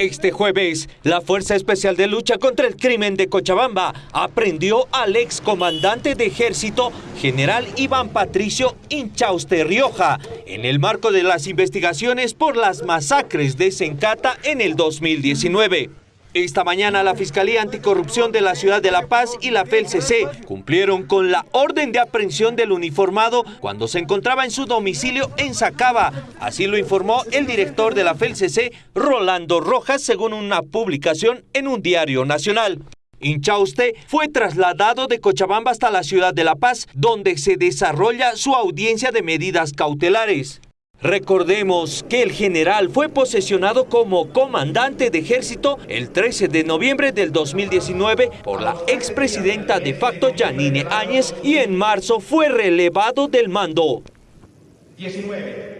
Este jueves, la Fuerza Especial de Lucha contra el Crimen de Cochabamba aprendió al excomandante de ejército, general Iván Patricio Inchauste Rioja, en el marco de las investigaciones por las masacres de Sencata en el 2019. Esta mañana la Fiscalía Anticorrupción de la Ciudad de La Paz y la FELCC cumplieron con la orden de aprehensión del uniformado cuando se encontraba en su domicilio en Sacaba. Así lo informó el director de la FELCC, Rolando Rojas, según una publicación en un diario nacional. Inchauste fue trasladado de Cochabamba hasta la ciudad de La Paz, donde se desarrolla su audiencia de medidas cautelares. Recordemos que el general fue posesionado como comandante de ejército el 13 de noviembre del 2019 por la expresidenta de facto Janine Áñez y en marzo fue relevado del mando. 19.